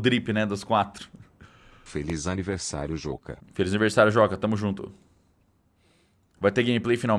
drip, né, dos quatro. Feliz aniversário, Joca. Feliz aniversário, Joca. Tamo junto. Vai ter gameplay finalmente?